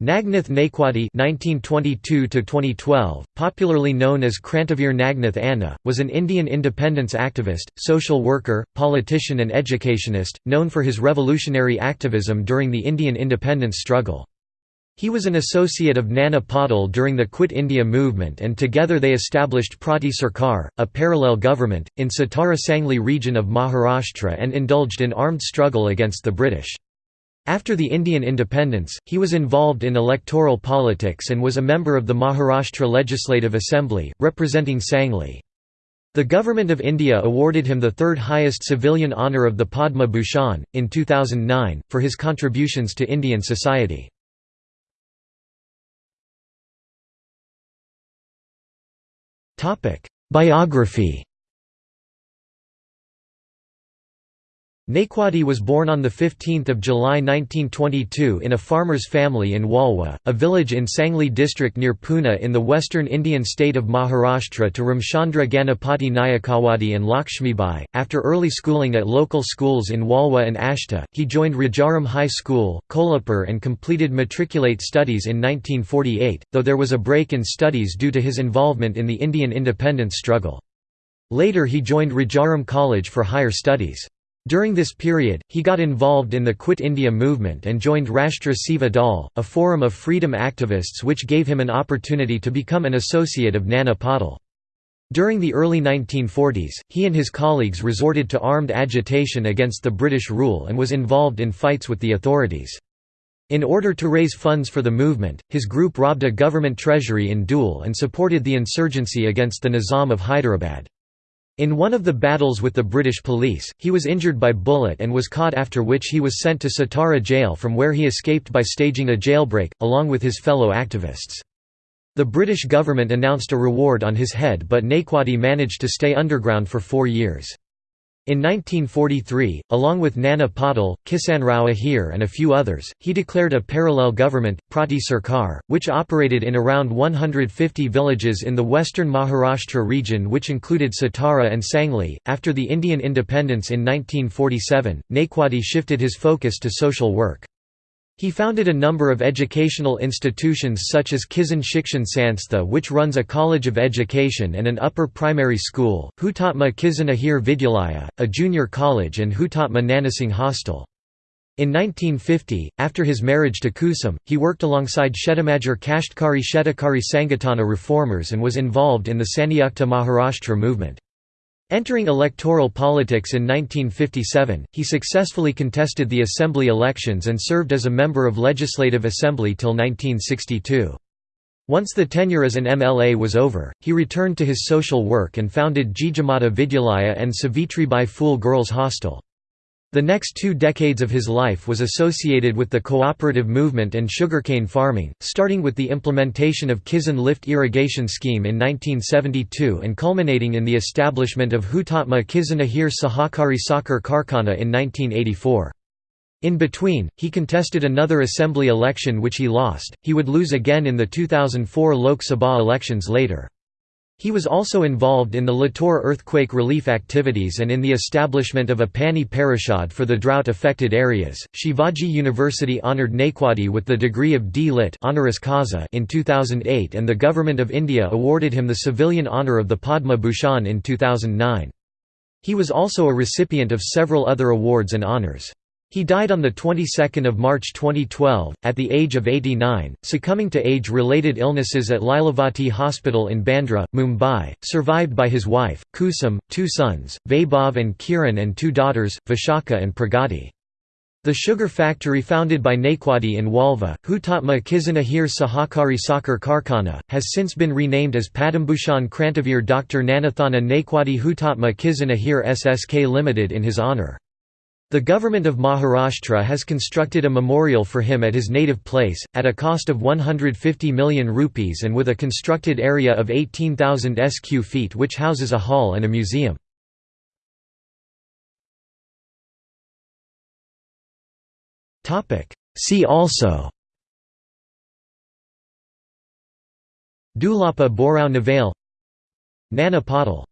Nagnath Naikwadi (1922–2012), popularly known as Krantavir Nagnath Anna, was an Indian independence activist, social worker, politician, and educationist, known for his revolutionary activism during the Indian independence struggle. He was an associate of Nana Patil during the Quit India movement, and together they established Prati Sarkar, a parallel government, in Satara Sangli region of Maharashtra, and indulged in armed struggle against the British. After the Indian independence, he was involved in electoral politics and was a member of the Maharashtra Legislative Assembly, representing Sangli. The Government of India awarded him the third highest civilian honour of the Padma Bhushan, in 2009, for his contributions to Indian society. Biography Naikwadi was born on 15 July 1922 in a farmer's family in Walwa, a village in Sangli district near Pune in the western Indian state of Maharashtra to Ramchandra Ganapati Nayakawadi and Lakshmibai. After early schooling at local schools in Walwa and Ashta, he joined Rajaram High School, Kolhapur and completed matriculate studies in 1948, though there was a break in studies due to his involvement in the Indian independence struggle. Later he joined Rajaram College for higher studies. During this period, he got involved in the Quit India movement and joined Rashtra Seva Dal, a forum of freedom activists which gave him an opportunity to become an associate of Nana Patil. During the early 1940s, he and his colleagues resorted to armed agitation against the British rule and was involved in fights with the authorities. In order to raise funds for the movement, his group robbed a government treasury in Dhule and supported the insurgency against the Nizam of Hyderabad. In one of the battles with the British police, he was injured by bullet and was caught after which he was sent to Satara jail from where he escaped by staging a jailbreak, along with his fellow activists. The British government announced a reward on his head but Naikwadi managed to stay underground for four years. In 1943, along with Nana Patil, Kisanrao Ahir and a few others, he declared a parallel government, Prati Sarkar, which operated in around 150 villages in the western Maharashtra region which included Satara and Sangli. After the Indian independence in 1947, Naikwadi shifted his focus to social work. He founded a number of educational institutions such as Kisan Shikshan Sanstha which runs a college of education and an upper primary school, Hutatma Kisan Ahir Vidyalaya, a junior college and Hutatma Nanasingh Hostel. In 1950, after his marriage to Kusum, he worked alongside Shetamajar Kashtkari Shetakari Sangatana reformers and was involved in the Sanyukta Maharashtra movement. Entering electoral politics in 1957, he successfully contested the assembly elections and served as a member of Legislative Assembly till 1962. Once the tenure as an MLA was over, he returned to his social work and founded Jijamata Vidyalaya and Savitri Savitribai Phule Girls Hostel. The next two decades of his life was associated with the cooperative movement and sugarcane farming, starting with the implementation of Kisan Lift irrigation scheme in 1972 and culminating in the establishment of Hutatma Kisan Ahir Sahakari Sakhar Karkhana in 1984. In between, he contested another assembly election which he lost, he would lose again in the 2004 Lok Sabha elections later. He was also involved in the Latur earthquake relief activities and in the establishment of a Pani Parishad for the drought-affected areas. Shivaji University honored Naikwadi with the degree of D. Lit honoris causa in 2008 and the Government of India awarded him the civilian honour of the Padma Bhushan in 2009. He was also a recipient of several other awards and honours. He died on the 22nd of March 2012 at the age of 89, succumbing to age-related illnesses at Lilavati Hospital in Bandra, Mumbai, survived by his wife Kusum, two sons, Vaibhav and Kiran and two daughters, Vishaka and Pragati. The sugar factory founded by Naikwadi in Walva, Hutatma Kisanahir Sahakari Sakhar Karkhana, has since been renamed as Padambhushan Krantavir Dr. Nagnathanna Naikwadi Hutatma Kisanahir SSK Limited in his honour. The government of Maharashtra has constructed a memorial for him at his native place, at a cost of 150 million rupees and with a constructed area of 18,000 sq feet which houses a hall and a museum. See also Dulapa Borao Navale Nana Patil